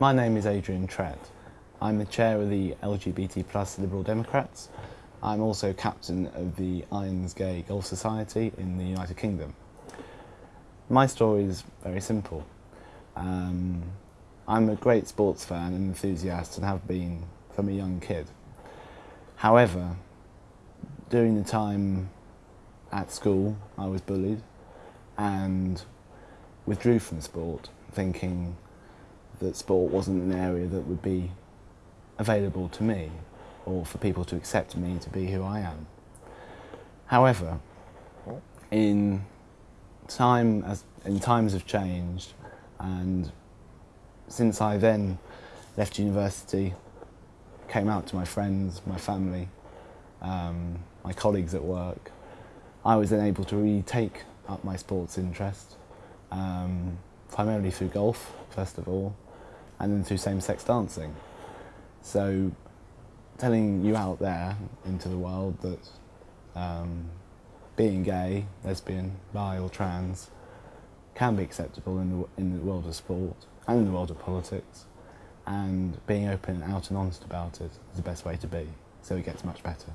My name is Adrian Trett. I'm the chair of the LGBT plus Liberal Democrats. I'm also captain of the Irons Gay Golf Society in the United Kingdom. My story is very simple. Um, I'm a great sports fan and enthusiast and have been from a young kid. However, during the time at school I was bullied and withdrew from sport thinking that sport wasn't an area that would be available to me or for people to accept me to be who I am. However, in time as in times have changed and since I then left university, came out to my friends, my family, um, my colleagues at work, I was then able to really take up my sports interest, um, primarily through golf, first of all, and then through same-sex dancing. So telling you out there into the world that um, being gay, lesbian, bi or trans can be acceptable in the, in the world of sport and in the world of politics and being open, and out and honest about it is the best way to be, so it gets much better.